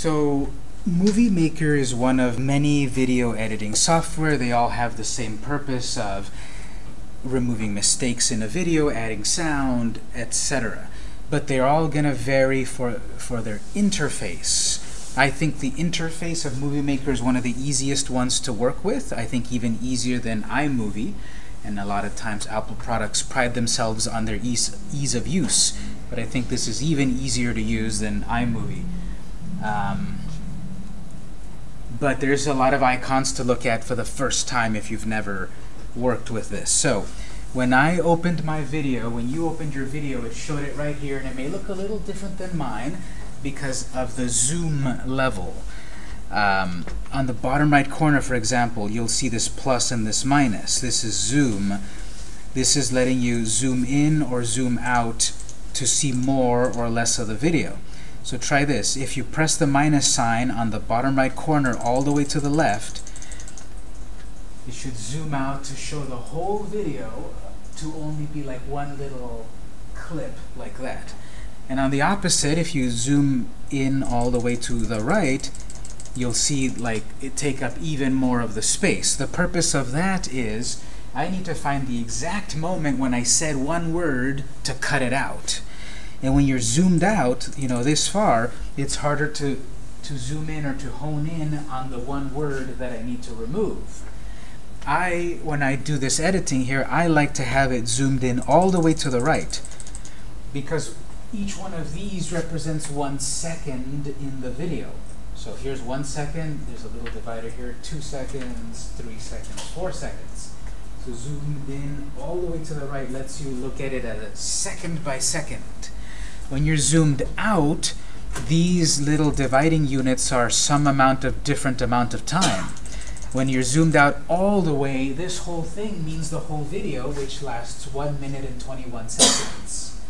So Movie Maker is one of many video editing software. They all have the same purpose of removing mistakes in a video, adding sound, etc. But they're all going to vary for, for their interface. I think the interface of Movie Maker is one of the easiest ones to work with. I think even easier than iMovie. And a lot of times Apple products pride themselves on their ease, ease of use. But I think this is even easier to use than iMovie. Um, but there's a lot of icons to look at for the first time if you've never worked with this. So when I opened my video, when you opened your video, it showed it right here, and it may look a little different than mine because of the zoom level. Um, on the bottom right corner, for example, you'll see this plus and this minus. This is zoom. This is letting you zoom in or zoom out to see more or less of the video. So try this. If you press the minus sign on the bottom right corner all the way to the left, it should zoom out to show the whole video to only be like one little clip like that. And on the opposite, if you zoom in all the way to the right, you'll see like it take up even more of the space. The purpose of that is I need to find the exact moment when I said one word to cut it out. And when you're zoomed out, you know, this far, it's harder to, to zoom in or to hone in on the one word that I need to remove. I, when I do this editing here, I like to have it zoomed in all the way to the right because each one of these represents one second in the video. So here's one second, there's a little divider here, two seconds, three seconds, four seconds. So zoomed in all the way to the right lets you look at it at a second by second. When you're zoomed out, these little dividing units are some amount of different amount of time. When you're zoomed out all the way, this whole thing means the whole video, which lasts 1 minute and 21 seconds.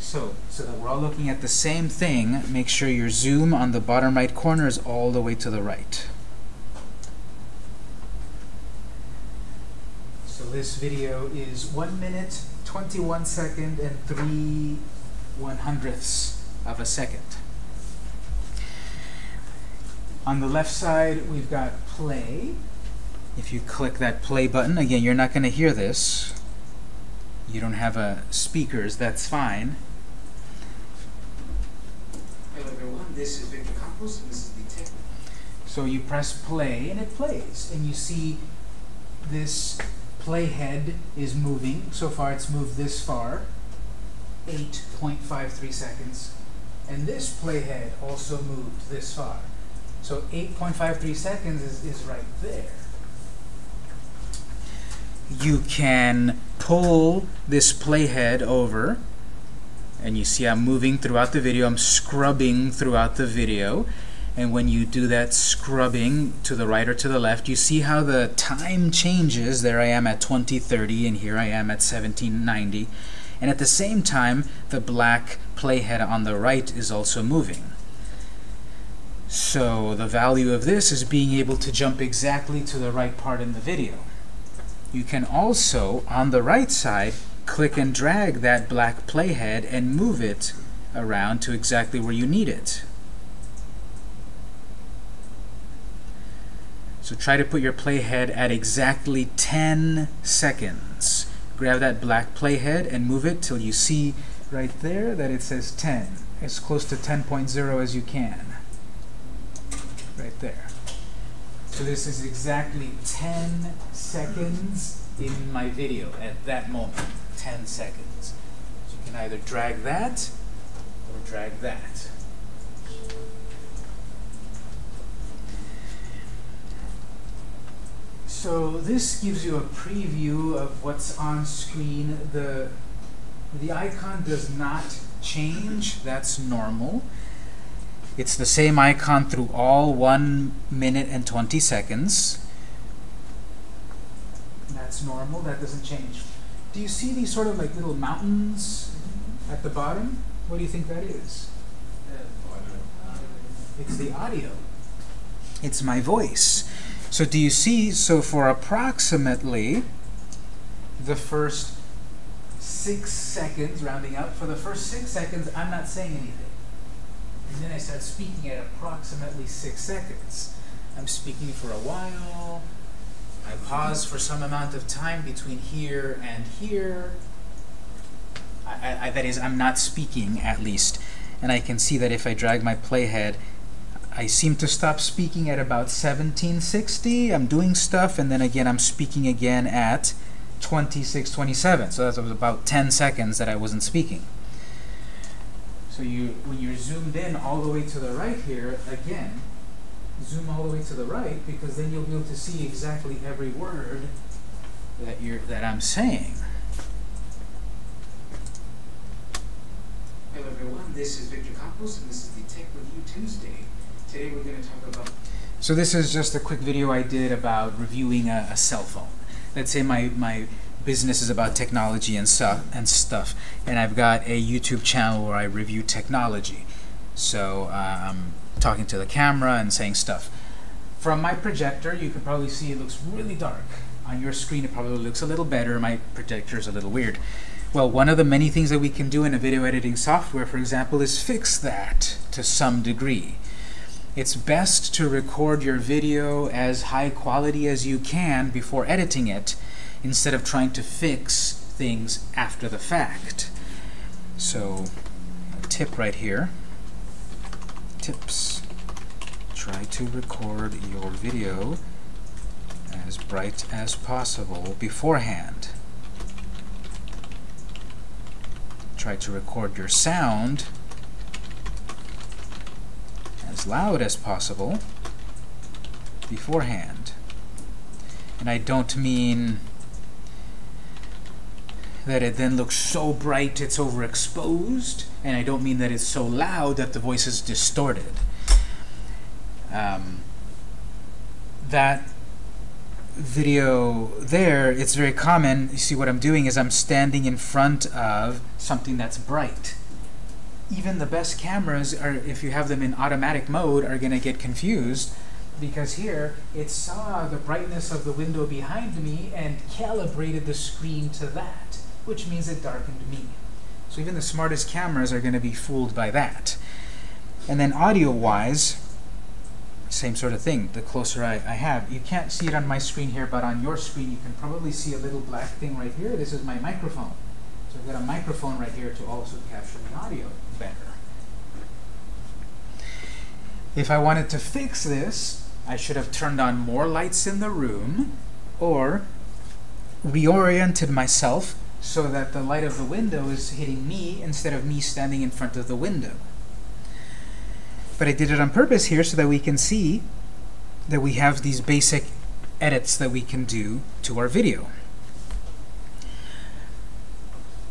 So, so that we're all looking at the same thing, make sure your zoom on the bottom right corner is all the way to the right. So this video is 1 minute, 21 second, and 3 one hundredths of a second. On the left side, we've got play. If you click that play button, again, you're not going to hear this. You don't have a speakers, that's fine. Hello everyone, this is Victor Campos, and this is the tech. So you press play, and it plays, and you see this playhead is moving. So far, it's moved this far. 8.53 seconds. And this playhead also moved this far. So 8.53 seconds is, is right there. You can pull this playhead over, and you see I'm moving throughout the video. I'm scrubbing throughout the video. And when you do that scrubbing to the right or to the left, you see how the time changes. There I am at 2030, and here I am at 1790 and at the same time the black playhead on the right is also moving. So the value of this is being able to jump exactly to the right part in the video. You can also, on the right side, click and drag that black playhead and move it around to exactly where you need it. So try to put your playhead at exactly 10 seconds grab that black playhead and move it till you see right there that it says 10. As close to 10.0 as you can. Right there. So this is exactly 10 seconds in my video at that moment. 10 seconds. So you can either drag that or drag that. So this gives you a preview of what's on screen. The, the icon does not change. That's normal. It's the same icon through all 1 minute and 20 seconds. That's normal. That doesn't change. Do you see these sort of like little mountains at the bottom? What do you think that is? It's the audio. It's my voice. So do you see, so for approximately the first six seconds, rounding up, for the first six seconds, I'm not saying anything. and then I start speaking at approximately six seconds. I'm speaking for a while, I pause for some amount of time between here and here. I, I, that is, I'm not speaking, at least. And I can see that if I drag my playhead, I seem to stop speaking at about 1760. I'm doing stuff, and then again, I'm speaking again at 2627. So that was about 10 seconds that I wasn't speaking. So you, when you're zoomed in all the way to the right here, again, zoom all the way to the right because then you'll be able to see exactly every word that you're that I'm saying. Hello everyone, this is Victor Campos and this is the Tech Review Tuesday. Today we're going to talk about So this is just a quick video I did about reviewing a, a cell phone. Let's say my my business is about technology and stuff and stuff and I've got a YouTube channel where I review technology. So uh, I'm talking to the camera and saying stuff. From my projector, you can probably see it looks really dark. On your screen, it probably looks a little better. My projector is a little weird. Well, one of the many things that we can do in a video editing software, for example, is fix that to some degree. It's best to record your video as high quality as you can before editing it, instead of trying to fix things after the fact. So, a tip right here tips. Try to record your video as bright as possible beforehand. Try to record your sound as loud as possible beforehand. And I don't mean that it then looks so bright it's overexposed, and I don't mean that it's so loud that the voice is distorted. Um, that video there, it's very common. You see what I'm doing is I'm standing in front of something that's bright. Even the best cameras, are, if you have them in automatic mode, are going to get confused because here it saw the brightness of the window behind me and calibrated the screen to that which means it darkened me. So even the smartest cameras are going to be fooled by that. And then audio-wise, same sort of thing, the closer I, I have. You can't see it on my screen here, but on your screen you can probably see a little black thing right here. This is my microphone. So I've got a microphone right here to also capture the audio better. If I wanted to fix this, I should have turned on more lights in the room, or reoriented myself so that the light of the window is hitting me instead of me standing in front of the window. But I did it on purpose here so that we can see that we have these basic edits that we can do to our video.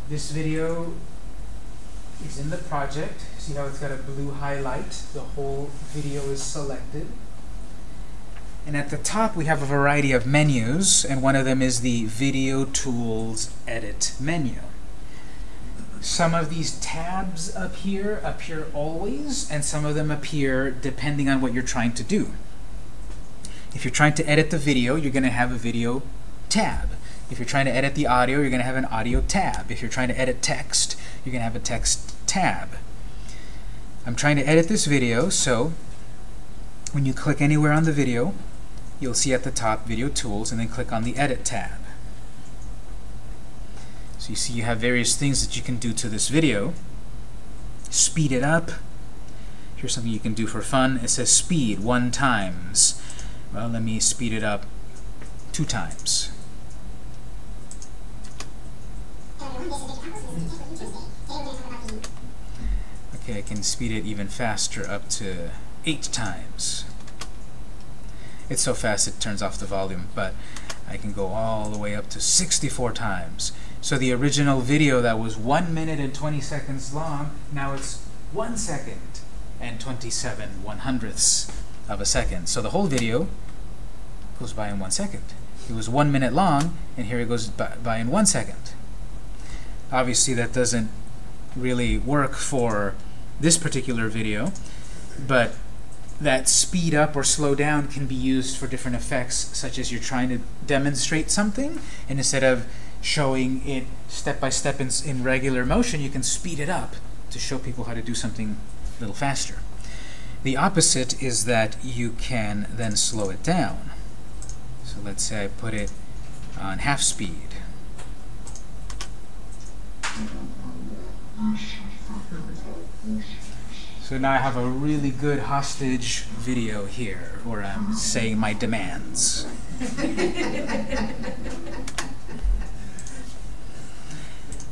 This video is in the project. See how it's got a blue highlight? The whole video is selected. And at the top, we have a variety of menus, and one of them is the Video Tools Edit menu. Some of these tabs up here appear always, and some of them appear depending on what you're trying to do. If you're trying to edit the video, you're going to have a video tab. If you're trying to edit the audio, you're going to have an audio tab. If you're trying to edit text, you're going to have a text tab. I'm trying to edit this video, so when you click anywhere on the video, you'll see at the top Video Tools, and then click on the Edit tab. So you see you have various things that you can do to this video. Speed it up. Here's something you can do for fun. It says speed one times. Well, let me speed it up two times. Okay, I can speed it even faster up to eight times. It's so fast it turns off the volume, but I can go all the way up to 64 times. So the original video that was 1 minute and 20 seconds long, now it's 1 second and 27 one hundredths of a second. So the whole video goes by in one second. It was one minute long, and here it goes by, by in one second. Obviously, that doesn't really work for this particular video, but that speed up or slow down can be used for different effects, such as you're trying to demonstrate something, and instead of showing it step by step in, in regular motion, you can speed it up to show people how to do something a little faster. The opposite is that you can then slow it down. So let's say I put it on half speed. So now I have a really good hostage video here, where I'm saying my demands.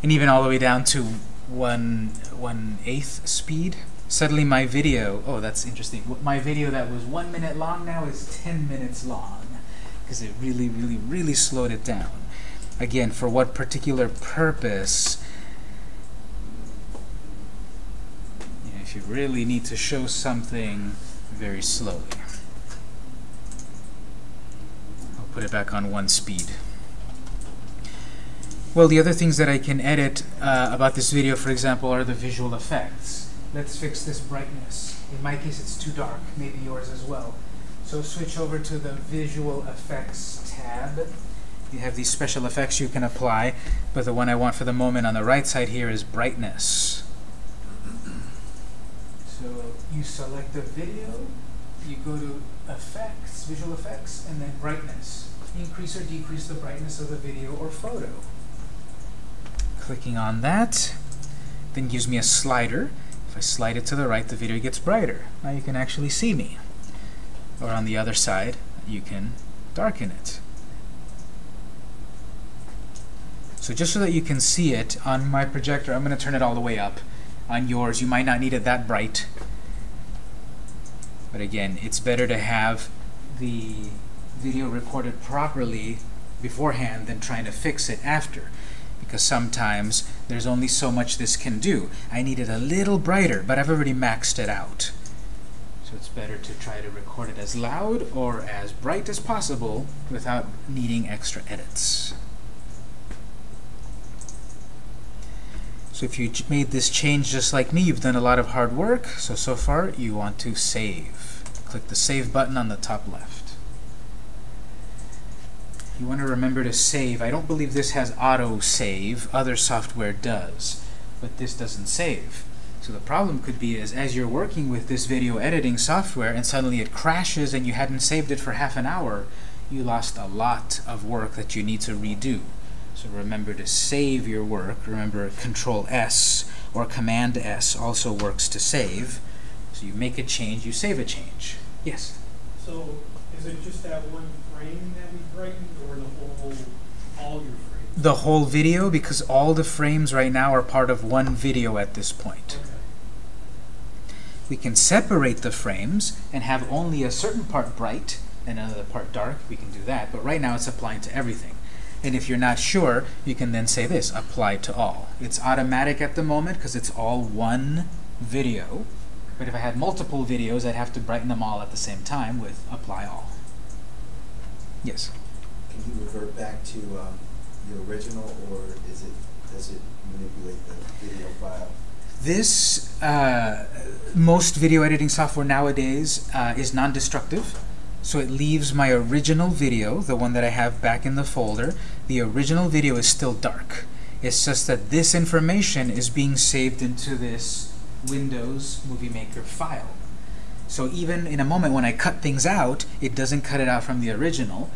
and even all the way down to one one eighth speed. Suddenly my video, oh that's interesting, my video that was one minute long now is 10 minutes long because it really, really, really slowed it down. Again, for what particular purpose you really need to show something very slowly. I'll put it back on one speed. Well, the other things that I can edit uh, about this video, for example, are the visual effects. Let's fix this brightness. In my case, it's too dark. Maybe yours as well. So switch over to the Visual Effects tab. You have these special effects you can apply, but the one I want for the moment on the right side here is brightness. You select the video, you go to Effects, Visual Effects, and then Brightness. Increase or decrease the brightness of the video or photo. Clicking on that then gives me a slider. If I slide it to the right, the video gets brighter. Now you can actually see me. Or on the other side, you can darken it. So just so that you can see it, on my projector, I'm going to turn it all the way up on yours. You might not need it that bright. But again, it's better to have the video recorded properly beforehand than trying to fix it after. Because sometimes there's only so much this can do. I need it a little brighter, but I've already maxed it out. So it's better to try to record it as loud or as bright as possible without needing extra edits. So if you made this change just like me, you've done a lot of hard work. So, so far, you want to save. Click the Save button on the top left. You want to remember to save. I don't believe this has auto-save. Other software does. But this doesn't save. So the problem could be is as you're working with this video editing software and suddenly it crashes and you hadn't saved it for half an hour, you lost a lot of work that you need to redo. So remember to save your work. Remember Control S or Command S also works to save. So you make a change, you save a change. Yes? So is it just that one frame that we brightened or the whole, all your frames? The whole video, because all the frames right now are part of one video at this point. Okay. We can separate the frames and have only a certain part bright and another part dark. We can do that, but right now it's applying to everything. And if you're not sure, you can then say this, apply to all. It's automatic at the moment because it's all one video. But if I had multiple videos, I'd have to brighten them all at the same time with apply all. Yes? Can you revert back to um, the original, or is it does it manipulate the video file? This, uh, most video editing software nowadays uh, is non-destructive. So it leaves my original video, the one that I have back in the folder. The original video is still dark. It's just that this information is being saved into this Windows Movie Maker file. So even in a moment when I cut things out, it doesn't cut it out from the original.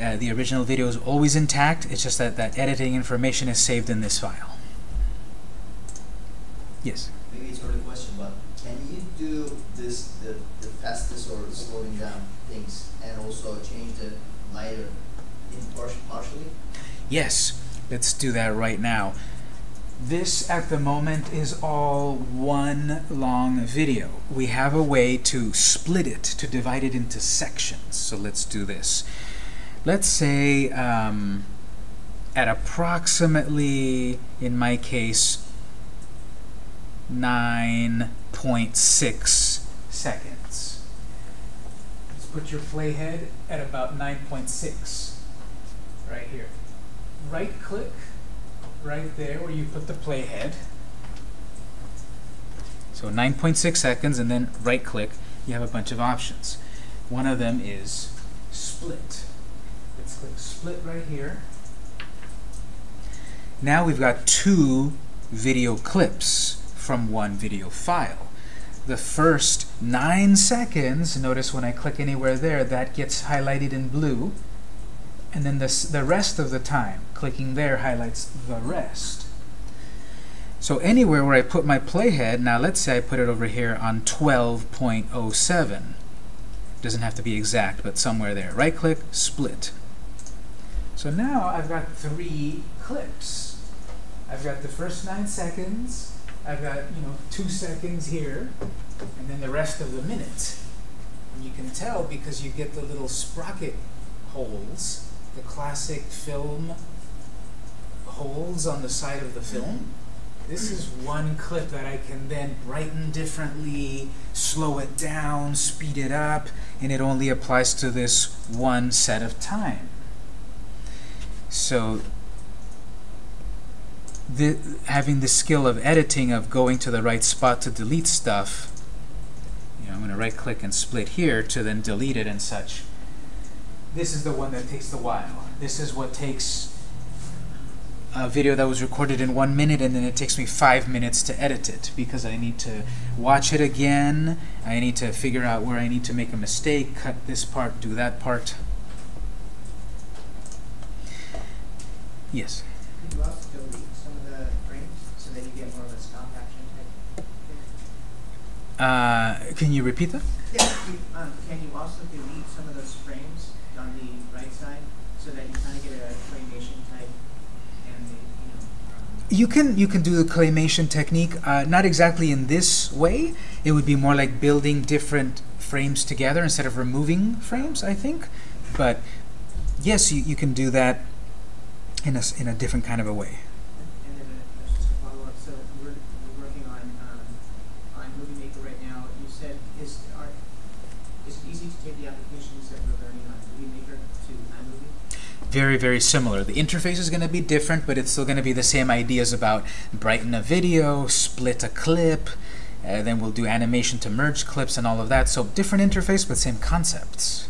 Uh, the original video is always intact. It's just that that editing information is saved in this file. Yes? Maybe it's not a question, but can you do this, the, the fastest or slowing down things, and also change the lighter in partially? Yes, let's do that right now. This, at the moment, is all one long video. We have a way to split it, to divide it into sections. So let's do this. Let's say um, at approximately, in my case, 9.6 seconds. Let's put your playhead at about 9.6 right here. Right click right there where you put the playhead. So 9.6 seconds and then right click. You have a bunch of options. One of them is split. Let's click split right here. Now we've got two video clips from one video file. the first nine seconds, notice when I click anywhere there, that gets highlighted in blue. And then this, the rest of the time, clicking there highlights the rest. So anywhere where I put my playhead, now let's say I put it over here on 12.07. Doesn't have to be exact, but somewhere there. Right click, split. So now I've got three clips. I've got the first nine seconds, I've got, you know, two seconds here, and then the rest of the minute. And you can tell because you get the little sprocket holes, the classic film holes on the side of the film. This is one clip that I can then brighten differently, slow it down, speed it up, and it only applies to this one set of time. So the, having the skill of editing, of going to the right spot to delete stuff, you know, I'm going to right click and split here to then delete it and such. This is the one that takes the while. This is what takes a video that was recorded in one minute and then it takes me five minutes to edit it because I need to watch it again. I need to figure out where I need to make a mistake, cut this part, do that part. Yes. Could you also delete some of the frames so that you get more of a stop action type? Uh, can you repeat that? Yeah, you, um, can you also delete some of those frames on the right side so that you kind of get a claymation type and the, you know, um, You can you can do the claymation technique, uh, not exactly in this way. It would be more like building different frames together instead of removing frames, I think. But yes, you, you can do that in a, in a different kind of a way. And then uh, just a follow-up, so we're, we're working on, um, on Movie Maker right now. You said, is, are, is it easy to take the applications that we're learning on Movie Maker to iMovie? Very, very similar. The interface is going to be different, but it's still going to be the same ideas about brighten a video, split a clip, then we'll do animation to merge clips and all of that. So different interface, but same concepts.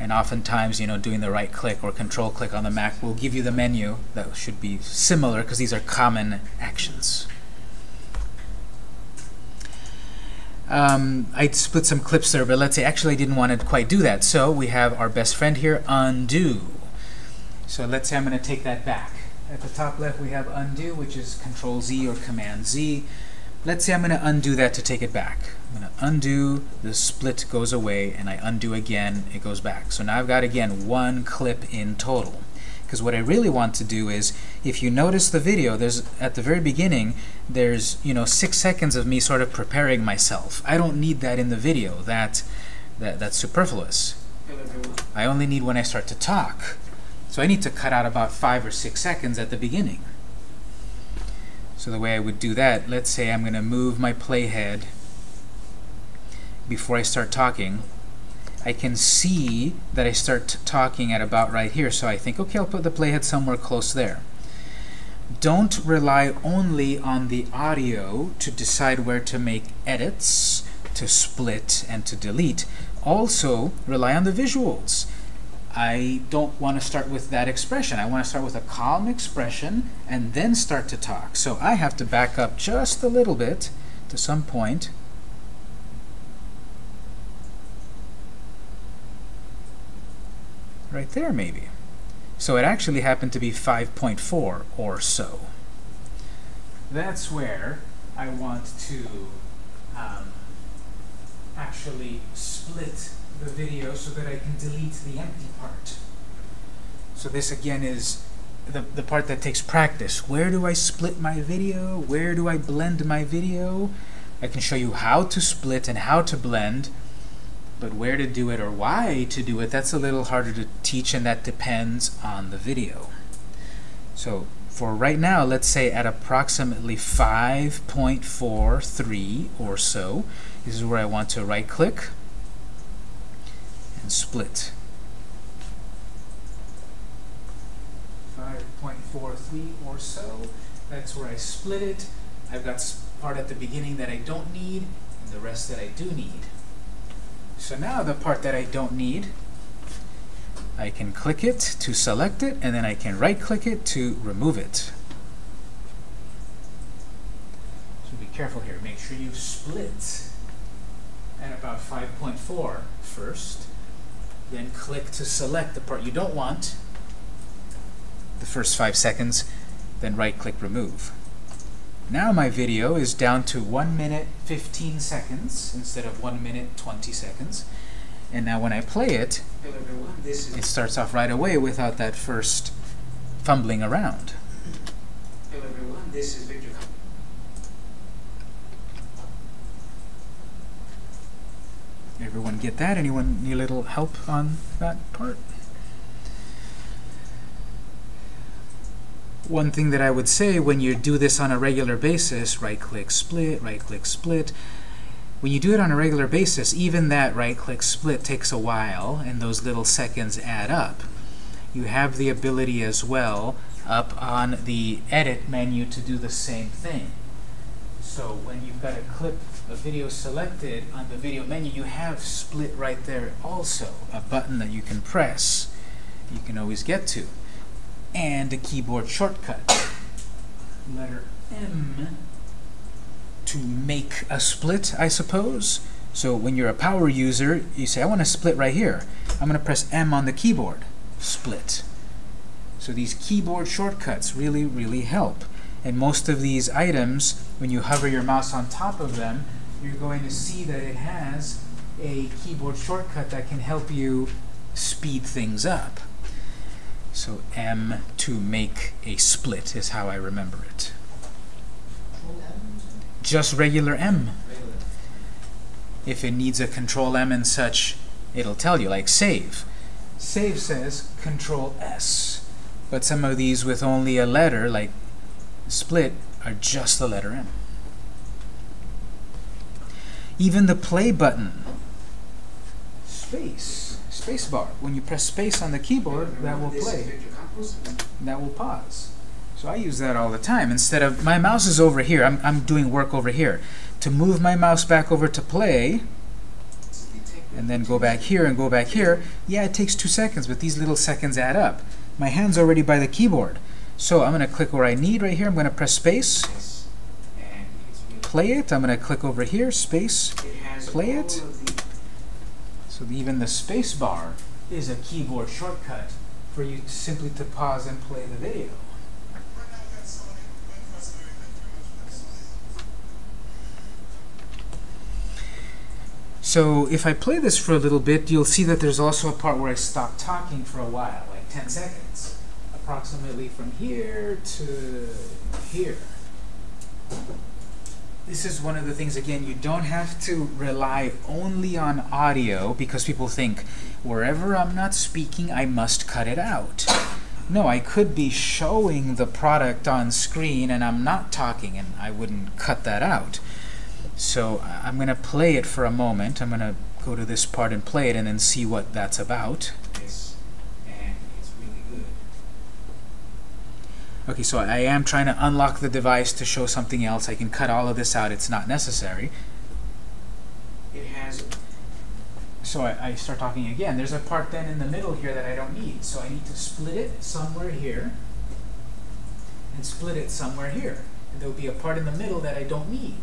And oftentimes, you know, doing the right click or control click on the Mac will give you the menu that should be similar because these are common actions. Um, I split some clips there, but let's say actually I didn't want to quite do that. So we have our best friend here, undo. So let's say I'm going to take that back. At the top left we have undo, which is Control Z or Command Z. Let's say I'm going to undo that to take it back. I'm going to undo, the split goes away, and I undo again, it goes back. So now I've got, again, one clip in total. Because what I really want to do is, if you notice the video, there's at the very beginning, there's you know six seconds of me sort of preparing myself. I don't need that in the video. That, that that's superfluous. I only need when I start to talk. So I need to cut out about five or six seconds at the beginning. So the way I would do that, let's say I'm going to move my playhead before I start talking. I can see that I start talking at about right here. So I think, okay, I'll put the playhead somewhere close there. Don't rely only on the audio to decide where to make edits, to split, and to delete. Also, rely on the visuals. I don't want to start with that expression. I want to start with a calm expression and then start to talk. So I have to back up just a little bit to some point. Right there, maybe. So it actually happened to be 5.4 or so. That's where I want to um, actually split the video so that I can delete the empty part. So this again is the, the part that takes practice. Where do I split my video? Where do I blend my video? I can show you how to split and how to blend, but where to do it or why to do it, that's a little harder to teach and that depends on the video. So for right now, let's say at approximately 5.43 or so, this is where I want to right click and split. 5.43 or so, that's where I split it. I've got part at the beginning that I don't need and the rest that I do need. So now the part that I don't need, I can click it to select it, and then I can right-click it to remove it. So be careful here. Make sure you split at about 5.4 first. Then click to select the part you don't want, the first five seconds, then right-click remove. Now my video is down to 1 minute 15 seconds instead of 1 minute 20 seconds. And now when I play it, it starts off right away without that first fumbling around. Hello everyone, this is Victor. Everyone get that? Anyone need a little help on that part? One thing that I would say when you do this on a regular basis, right-click split, right-click split, when you do it on a regular basis, even that right-click split takes a while, and those little seconds add up. You have the ability as well up on the Edit menu to do the same thing. So when you've got a clip, a video selected on the video menu, you have split right there also, a button that you can press, you can always get to, and a keyboard shortcut. Letter M to make a split, I suppose. So when you're a power user, you say, I want to split right here. I'm going to press M on the keyboard. Split. So these keyboard shortcuts really, really help. And most of these items, when you hover your mouse on top of them, you're going to see that it has a keyboard shortcut that can help you speed things up. So M to make a split is how I remember it. Just regular M. If it needs a control M and such, it'll tell you, like save. Save says control S. But some of these with only a letter, like split, are just the letter M. Even the play button, space, space bar. When you press space on the keyboard, that will play. That will pause. So I use that all the time. Instead of, my mouse is over here, I'm, I'm doing work over here. To move my mouse back over to play, and then go back here and go back here, yeah, it takes two seconds, but these little seconds add up. My hand's already by the keyboard. So I'm going to click where I need right here. I'm going to press space, Yes. And it's really play it. I'm going to click over here, space. It Play it. So even the space bar is a keyboard shortcut for you simply to pause and play the video. So if I play this for a little bit, you'll see that there's also a part where I stop talking for a while, like 10 seconds, approximately from here to here. This is one of the things, again, you don't have to rely only on audio because people think, wherever I'm not speaking, I must cut it out. No, I could be showing the product on screen and I'm not talking and I wouldn't cut that out. So I'm going to play it for a moment. I'm going to go to this part and play it and then see what that's about. this, and it's really good. Okay, so I am trying to unlock the device to show something else. I can cut all of this out. It's not necessary. It has So I, I start talking again. There's a part then in the middle here that I don't need. So I need to split it somewhere here and split it somewhere here. And there'll be a part in the middle that I don't need.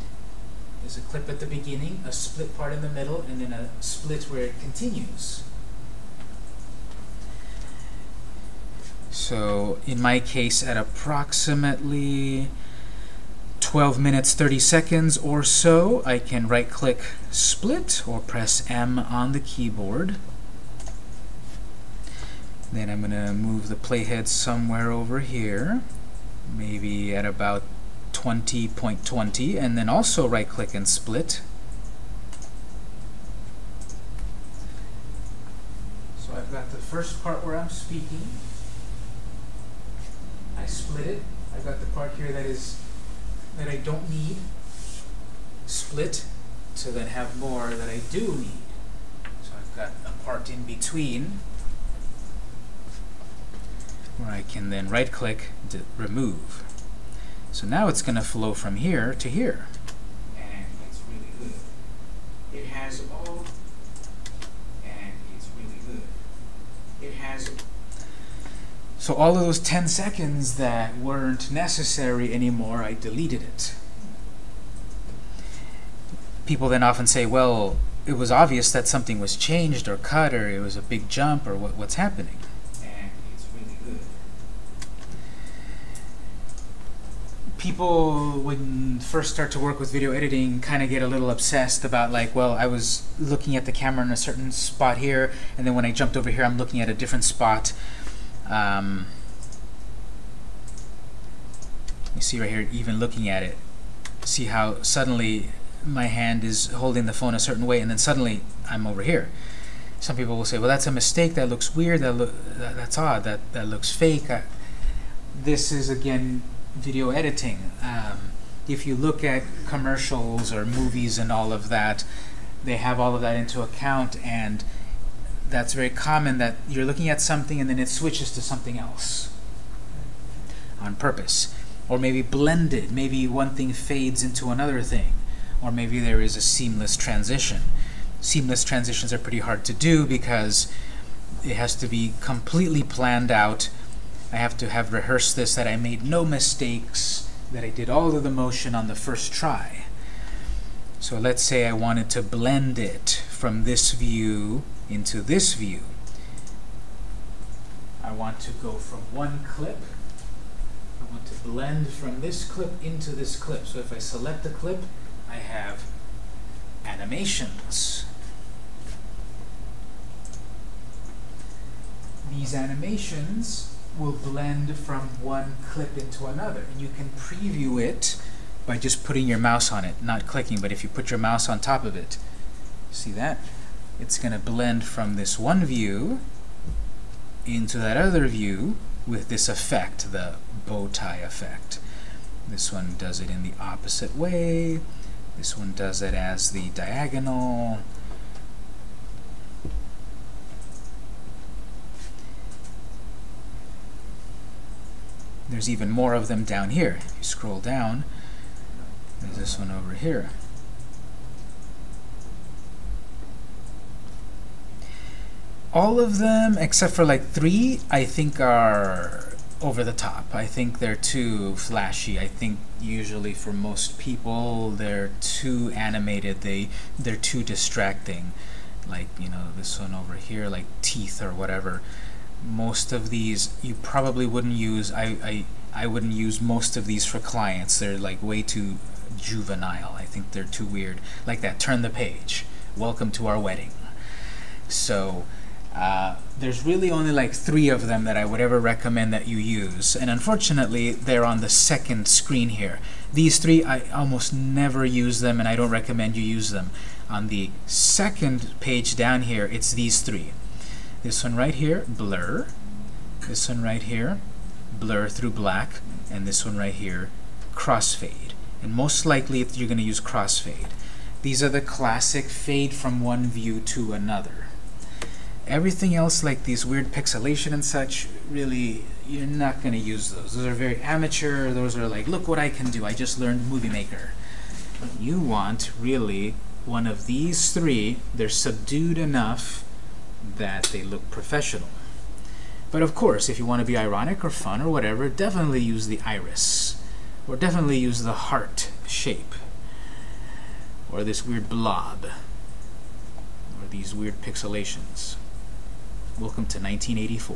There's a clip at the beginning, a split part in the middle, and then a split where it continues. So in my case, at approximately 12 minutes 30 seconds or so, I can right click split or press M on the keyboard. Then I'm going to move the playhead somewhere over here, maybe at about 20.20, and then also right click and split. So I've got the first part where I'm speaking. I split it. I've got the part here that is that I don't need split to then have more that I do need. So I've got a part in between where I can then right click to remove. So now it's going to flow from here to here. and it's really good. It has all, and it's really good. It has So all of those 10 seconds that weren't necessary anymore, I deleted it. people then often say, well, it was obvious that something was changed or cut or it was a big jump or what, what's happening. and it's really good. People, when first start to work with video editing, kind of get a little obsessed about like, well, I was looking at the camera in a certain spot here, and then when I jumped over here, I'm looking at a different spot. Um, you see right here, even looking at it, see how suddenly my hand is holding the phone a certain way, and then suddenly I'm over here. Some people will say, well, that's a mistake. That looks weird. That, loo- that that's odd. That that looks fake. I, this is again video editing. Um, if you look at commercials or movies and all of that, they have all of that into account, and that's very common that you're looking at something and then it switches to something else on purpose. Or maybe blended, maybe one thing fades into another thing, or maybe there is a seamless transition. Seamless transitions are pretty hard to do because it has to be completely planned out. I have to have rehearsed this, that I made no mistakes, that I did all of the motion on the first try. So let's say I wanted to blend it from this view into this view. I want to go from one clip. I want to blend from this clip into this clip. So if I select the clip, I have animations. These animations will blend from one clip into another. And you can preview it by just putting your mouse on it, not clicking, but if you put your mouse on top of it, see that? It's going to blend from this one view into that other view with this effect, the bow tie effect. This one does it in the opposite way. This one does it as the diagonal. There's even more of them down here. If you scroll down, there's this one over here. All of them, except for like three, I think are over the top. I think they're too flashy. I think usually for most people they're too animated. They they're too distracting. Like you know this one over here, like teeth or whatever. Most of these you probably wouldn't use. I I I wouldn't use most of these for clients. They're like way too juvenile. I think they're too weird. Like that. Turn the page. Welcome to our wedding. So. Uh, there's really only like three of them that I would ever recommend that you use. And unfortunately, they're on the second screen here. These three, I almost never use them, and I don't recommend you use them. On the second page down here, it's these three. This one right here, blur. This one right here, blur through black. And this one right here, crossfade. And most likely, you're going to use crossfade. These are the classic fade from one view to another. Everything else, like these weird pixelation and such, really, you're not going to use those. Those are very amateur. Those are like, look what I can do. I just learned Movie Maker. You want, really, one of these three. They're subdued enough that they look professional. But of course, if you want to be ironic or fun or whatever, definitely use the iris. Or definitely use the heart shape. Or this weird blob. Or these weird pixelations. Welcome to 1984.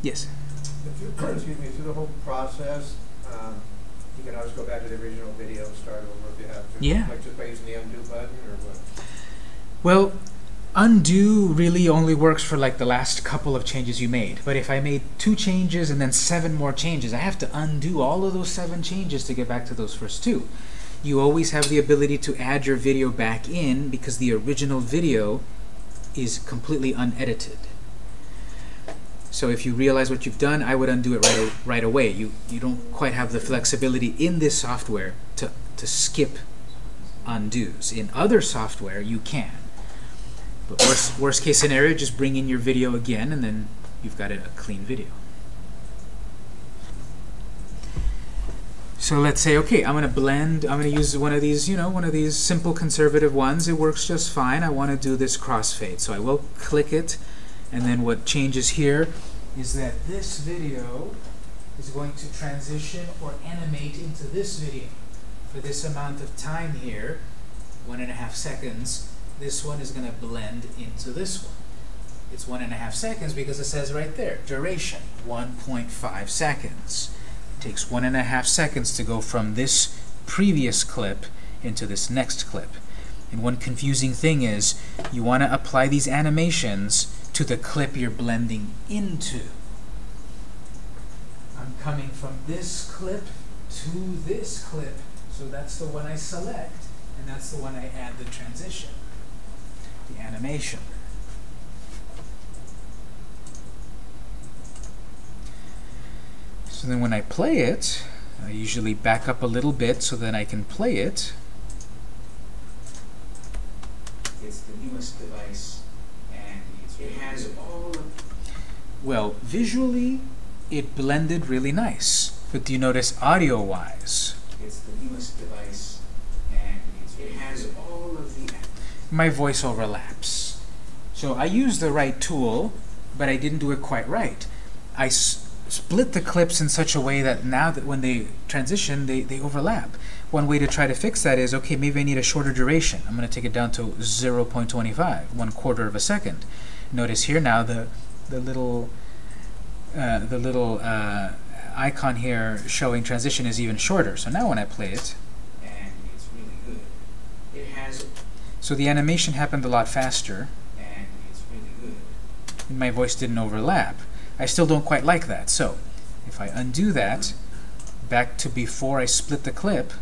Yes? Excuse me, through the whole process, um, you can always go back to the original video, and start over if you have to. Yeah. Like just by using the undo button or what? Well, undo really only works for like the last couple of changes you made. But if I made two changes and then seven more changes, I have to undo all of those seven changes to get back to those first two. You always have the ability to add your video back in because the original video is completely unedited. So if you realize what you've done, I would undo it right, right away. You, you don't quite have the flexibility in this software to, to skip undos. In other software, you can. But worst, worst case scenario, just bring in your video again, and then you've got a, a clean video. So let's say, okay, I'm going to blend, I'm going to use one of these, you know, one of these simple conservative ones. It works just fine. I want to do this crossfade. So I will click it, and then what changes here is that this video is going to transition or animate into this video. For this amount of time here, one and a half seconds, this one is going to blend into this one. It's one and a half seconds because it says right there, duration, 1.5 seconds. It takes one and a half seconds to go from this previous clip into this next clip. And one confusing thing is, you want to apply these animations to the clip you're blending into. I'm coming from this clip to this clip, so that's the one I select, and that's the one I add the transition, the animation. So then when I play it, I usually back up a little bit so that I can play it. It's the newest device, and it's, it has all of Well, visually, it blended really nice. But do you notice audio-wise? it's the newest device, and it's, it has all of the My voice overlaps. So I used the right tool, but I didn't do it quite right. I s split the clips in such a way that now that when they transition, they, they overlap. One way to try to fix that is, okay, maybe I need a shorter duration. I'm going to take it down to 0.25, one quarter of a second. Notice here now the, the little, uh, the little uh, icon here showing transition is even shorter. So now when I play it, and it's really good. It has so the animation happened a lot faster, and it's really good. and my voice didn't overlap. I still don't quite like that. So if I undo that, back to before I split the clip,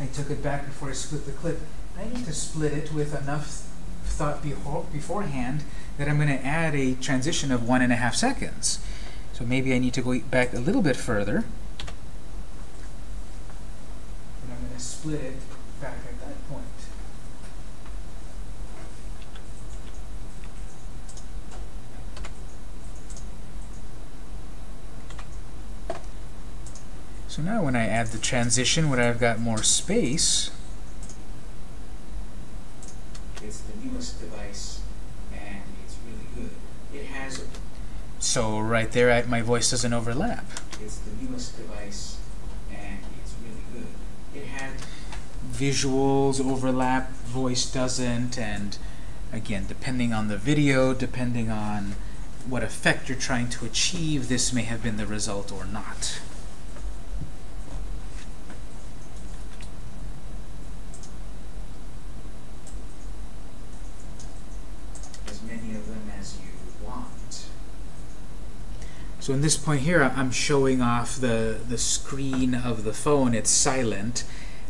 I took it back before I split the clip. I need to split it with enough thought beforehand that I'm going to add a transition of one and a half seconds. So maybe I need to go back a little bit further. And I'm going to split it back at that point. So now when I add the transition, when I've got more space, It's the newest device, and it's really good. It has so right there I, my voice doesn't overlap. it's the newest device, and it's really good. It has Visuals overlap, voice doesn't, and again, depending on the video, depending on what effect you're trying to achieve, this may have been the result or not. as many of them as you want. So in this point here, I'm showing off the, the screen of the phone. It's silent.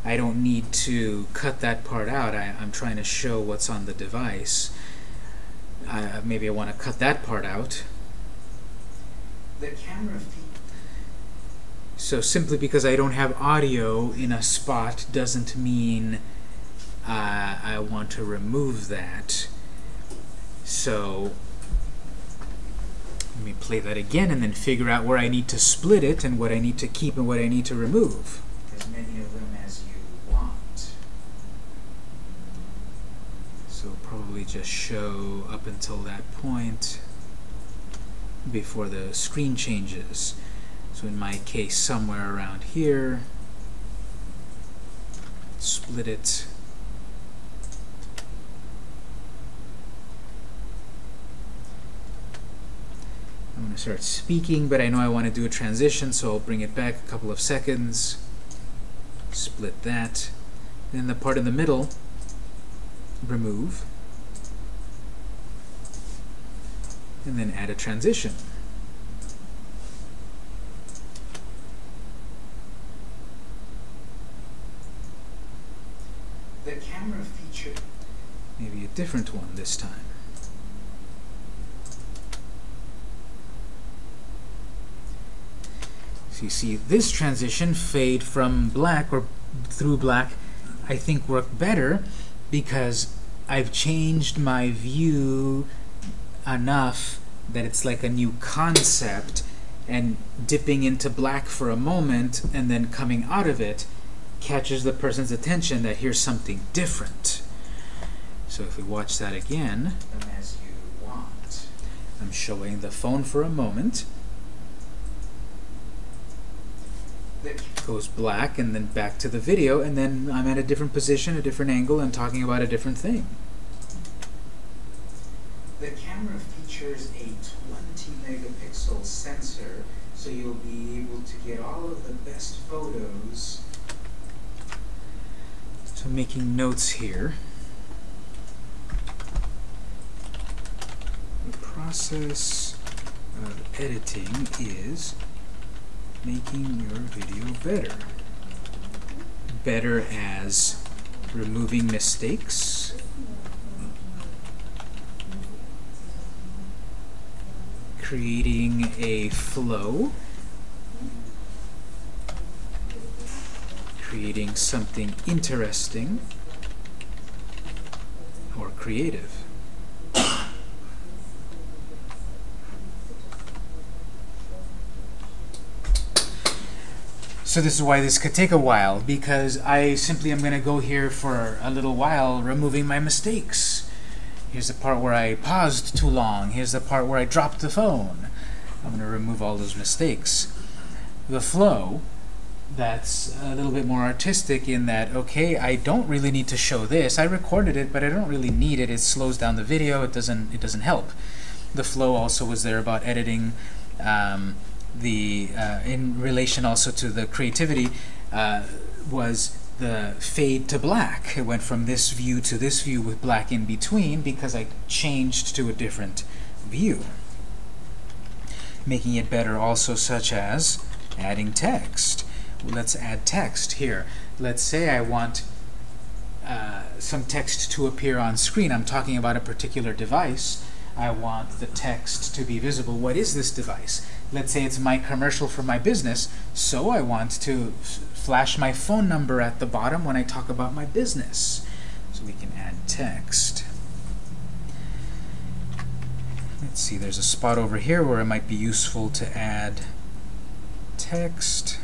I don't need to cut that part out. I, I'm trying to show what's on the device. Uh, maybe I want to cut that part out. The camera feed So simply because I don't have audio in a spot doesn't mean uh, I want to remove that. So let me play that again and then figure out where I need to split it and what I need to keep and what I need to remove. as many of them as you want. So probably just show up until that point before the screen changes. So in my case, somewhere around here, split it. I'm going to start speaking, but I know I want to do a transition, so I'll bring it back a couple of seconds. Split that. Then the part in the middle, remove, and then add a transition. The camera feature Maybe a different one this time. So you see this transition, fade from black or through black, I think worked better because I've changed my view enough that it's like a new concept and dipping into black for a moment and then coming out of it catches the person's attention that here's something different. So if we watch that again, as you want. I'm showing the phone for a moment. The, Goes black and then back to the video, and then I'm at a different position, a different angle, and talking about a different thing. the camera features a 20 megapixel sensor, so you'll be able to get all of the best photos. So making notes here. The process of editing is making your video better. Better as removing mistakes. Creating a flow. creating something interesting or creative. So this is why this could take a while, because I simply am going to go here for a little while removing my mistakes. Here's the part where I paused too long. Here's the part where I dropped the phone. I'm going to remove all those mistakes. The flow that's a little bit more artistic in that, okay, I don't really need to show this. I recorded it, but I don't really need it. It slows down the video. It doesn't, it doesn't help. The flow also was there about editing um, the, uh, in relation also to the creativity, uh, was the fade to black. It went from this view to this view with black in between because I changed to a different view. Making it better also such as adding text let's add text here. Let's say I want uh, some text to appear on screen. I'm talking about a particular device. I want the text to be visible. What is this device? Let's say it's my commercial for my business, so I want to flash my phone number at the bottom when I talk about my business. So we can add text. Let's see, there's a spot over here where it might be useful to add text.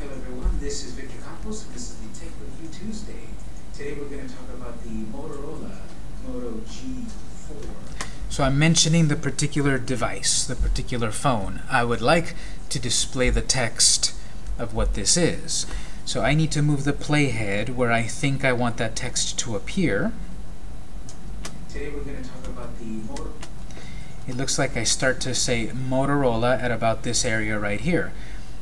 Hello everyone, this is Victor Campos, and this is the Tech Review Tuesday. Today we're going to talk about the Motorola Moto G4. So I'm mentioning the particular device, the particular phone. I would like to display the text of what this is. So I need to move the playhead where I think I want that text to appear. Today we're going to talk about the Motor It looks like I start to say Motorola at about this area right here.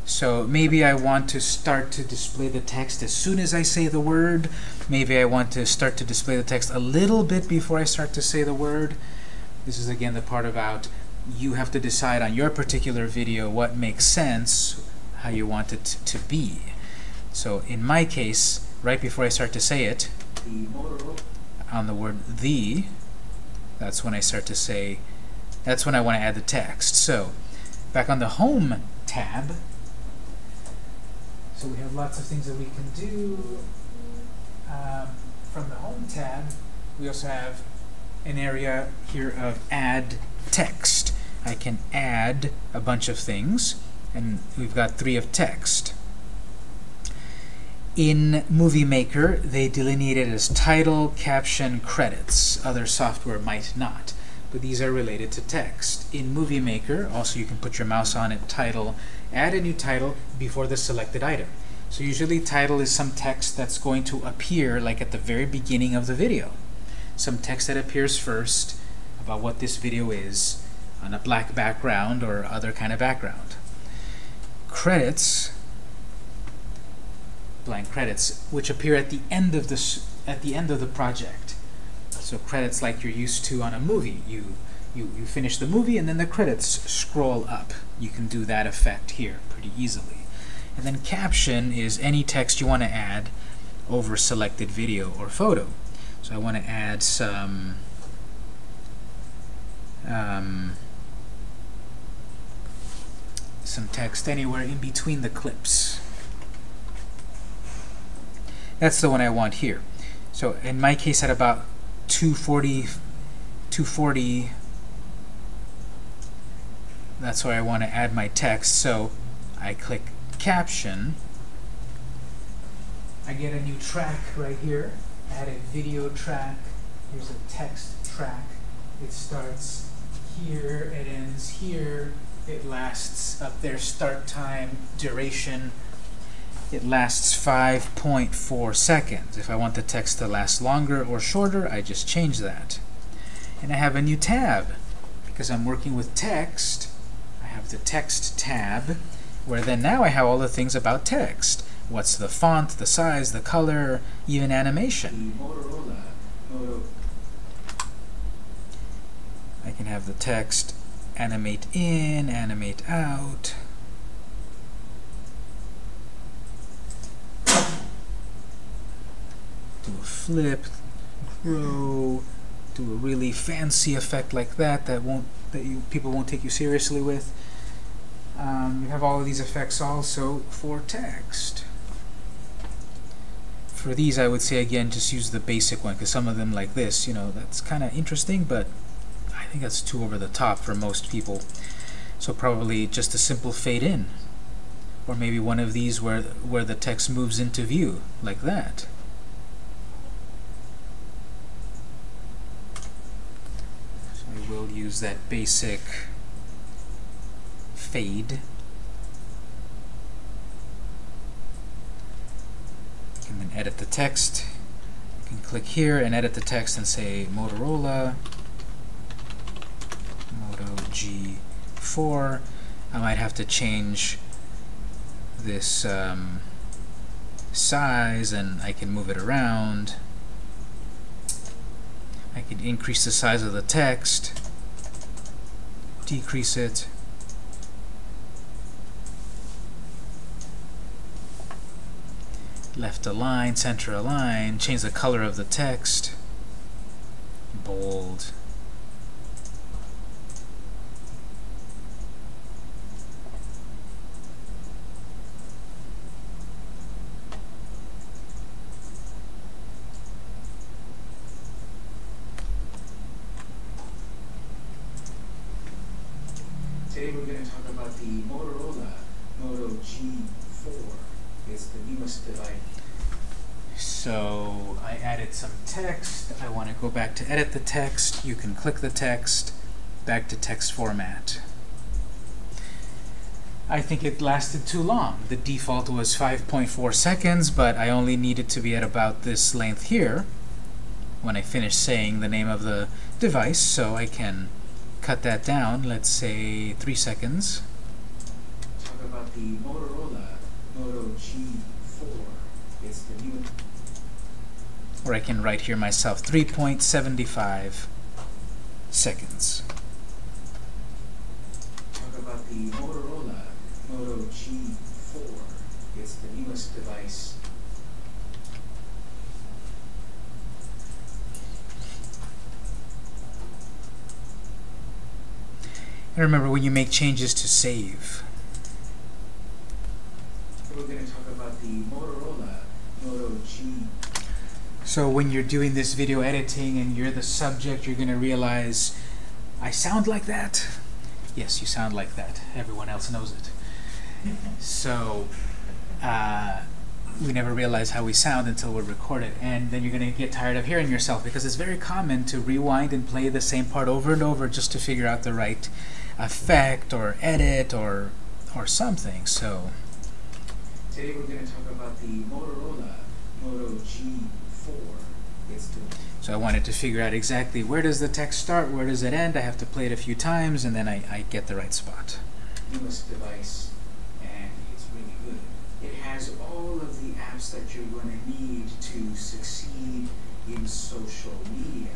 So maybe I want to start to display the text as soon as I say the word. Maybe I want to start to display the text a little bit before I start to say the word. This is again the part about you have to decide on your particular video what makes sense, how you want it to be. So in my case, right before I start to say it, on the word the, that's when I start to say, that's when I want to add the text. So back on the Home tab, so we have lots of things that we can do. Um, from the Home tab, we also have an area here of Add Text. I can add a bunch of things, and we've got three of text. In Movie Maker, they delineate it as title, caption, credits. Other software might not, but these are related to text. In Movie Maker, also you can put your mouse on it, title, add a new title before the selected item. So usually title is some text that's going to appear like at the very beginning of the video. Some text that appears first about what this video is on a black background or other kind of background. Credits blank credits, which appear at the end of the at the end of the project. So credits like you're used to on a movie. You you you finish the movie and then the credits scroll up. You can do that effect here pretty easily. And then caption is any text you want to add over selected video or photo. I want to add some um, some text anywhere in between the clips. That's the one I want here. So in my case, at about 240, 240, that's where I want to add my text. So I click caption. I get a new track right here. Add a video track. Here's a text track. It starts here, it ends here, it lasts up there, start time, duration, it lasts 5.4 seconds. If I want the text to last longer or shorter, I just change that. And I have a new tab. Because I'm working with text, I have the text tab, where then now I have all the things about text. What's the font, the size, the color, even animation. I can have the text animate in, animate out. Do a flip, grow, do a really fancy effect like that that won't that you people won't take you seriously with. Um, you have all of these effects also for text. For these, I would say again, just use the basic one because some of them like this, you know, that's kind of interesting, but I think that's too over the top for most people. So probably just a simple fade in. Or maybe one of these where where the text moves into view, like that. So I will use that basic fade. You can then edit the text. You can click here and edit the text and say Motorola Moto G4. I might have to change this um, size and I can move it around. I can increase the size of the text, decrease it. Left align, center align, change the color of the text, bold. Today we're going to talk about the Motorola Moto G4. It's the newest device. So I added some text. I want to go back to edit the text. You can click the text, back to text format. I think it lasted too long. The default was 5.4 seconds, but I only needed to be at about this length here when I finish saying the name of the device, so I can cut that down, let's say 3 seconds. Talk about the Motorola Moto G4. It's the new Or I can write here myself 3.75 seconds. talk about the Motorola Moto G4. It's the newest device. And remember when you make changes to save. We're going to talk about the Motorola Moto G. So when you're doing this video editing and you're the subject, you're going to realize, I sound like that. Yes, you sound like that. Everyone else knows it. So uh, we never realize how we sound until we record it. And then you're going to get tired of hearing yourself because it's very common to rewind and play the same part over and over just to figure out the right effect or edit or or something. So Today we're going to talk about the Motorola Moto G4. So I wanted to figure out exactly where does the text start, where does it end. I have to play it a few times, and then I, I get the right spot. newest device, and it's really good. It has all of the apps that you're going to need to succeed in social media,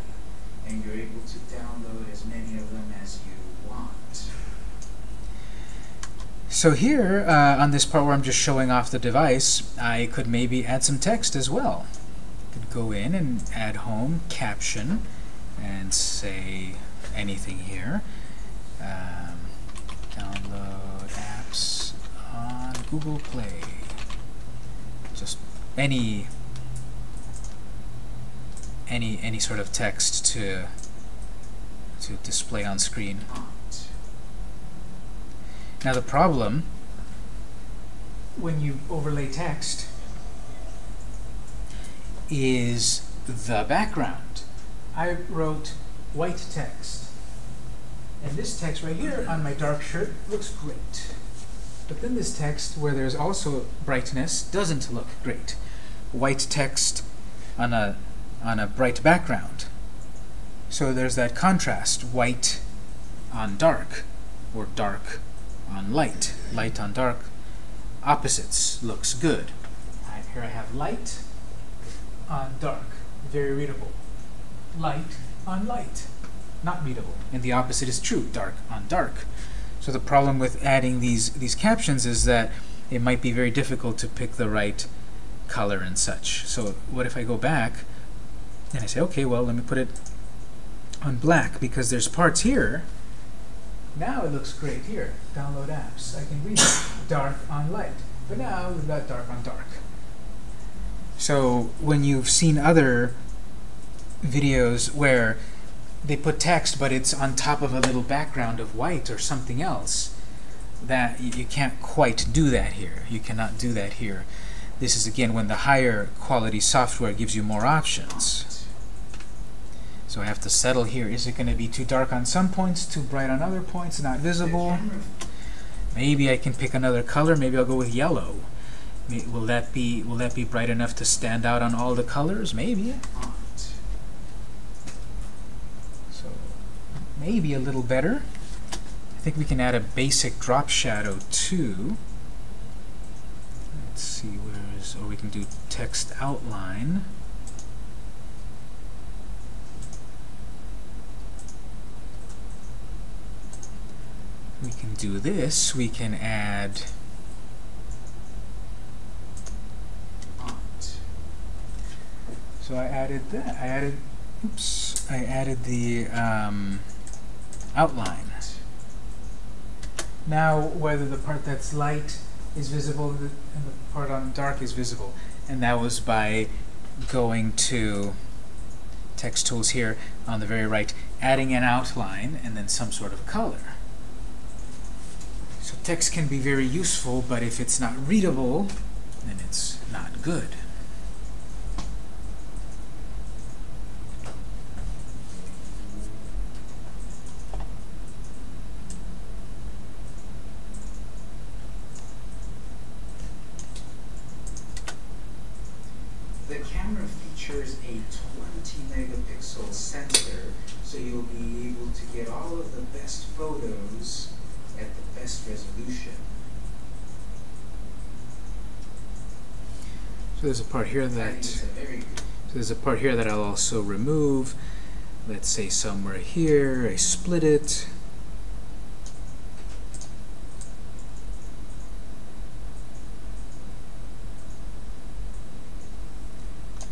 and you're able to download as many of them as you want. So here, uh, on this part where I'm just showing off the device, I could maybe add some text as well. Go in and add home caption and say anything here. Um, download apps on Google Play. Just any any any sort of text to to display on screen. Now the problem when you overlay text is the background. I wrote white text And this text right here on my dark shirt looks great. But then this text, where there's also brightness, doesn't look great. White text on a, on a bright background. So there's that contrast, white on dark, or dark on light, light on dark. Opposites looks good. Here I have light on dark, very readable. Light on light, not readable. And the opposite is true, dark on dark. So the problem with adding these, these captions is that it might be very difficult to pick the right color and such. So what if I go back and I say, okay, well, let me put it on black because there's parts here. Now it looks great here. Download apps. I can read dark on light. But now we've got dark on dark. So when you've seen other videos where they put text but it's on top of a little background of white or something else, that you, you can't quite do that here. You cannot do that here. This is again when the higher quality software gives you more options. So I have to settle here. Is it going to be too dark on some points, too bright on other points, not visible? Maybe I can pick another color. Maybe I'll go with yellow. Will that be will that be bright enough to stand out on all the colors? Maybe. So maybe a little better. I think we can add a basic drop shadow too. Let's see where is or oh, we can do text outline. We can do this. We can add Font. So I added that. I added, oops, I added the um, outline. Now, whether the part that's light is visible and the and the part on dark is visible, and that was by going to text tools here on the very right, adding an outline and then some sort of color. So text can be very useful, but if it's not readable, then it's not good. The camera features a 20 megapixel sensor, so you'll be able to get all of the best photos at the best resolution. So there's a part here that it's a very good So there's a part here that I'll also remove. Let's say somewhere here, I split it.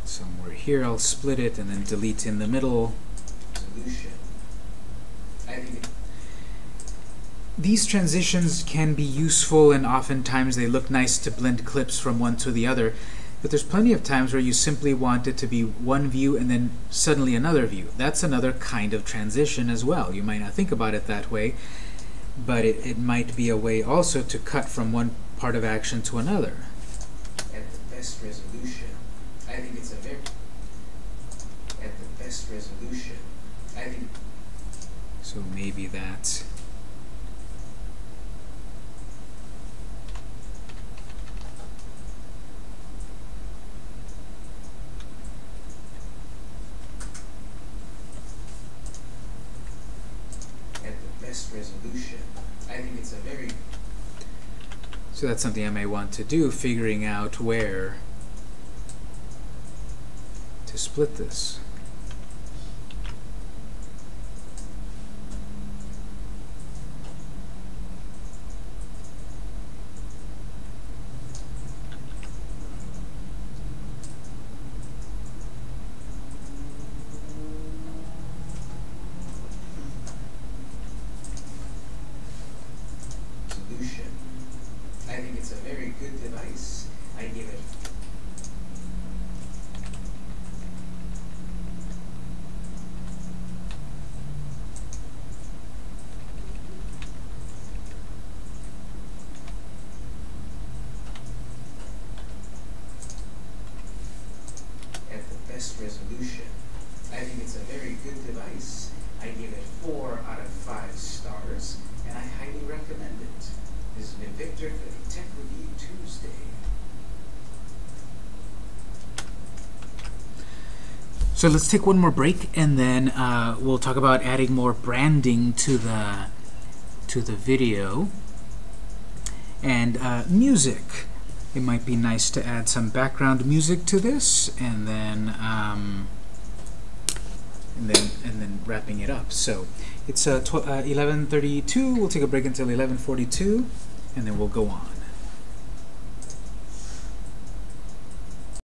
Somewhere here I'll split it and then delete in the middle. resolution. I think it These transitions can be useful and oftentimes they look nice to blend clips from one to the other. But there's plenty of times where you simply want it to be one view and then suddenly another view. That's another kind of transition as well. You might not think about it that way, but it, it might be a way also to cut from one part of action to another. at the best resolution. I think it's a very at the best resolution. I think So maybe that. at the best resolution. I think it's a very So that's something I may want to do, figuring out where to split this. solution. I think it's a very good device. I give it at the best resolution. I think it's a very good device. I give it four out of five stars. Victor for the Tech Review Tuesday. So let's take one more break, and then uh, we'll talk about adding more branding to the to the video and uh, music. It might be nice to add some background music to this, and then um, and then and then wrapping it up. So it's uh, uh, 11:32. We'll take a break until 11:42, and then we'll go on.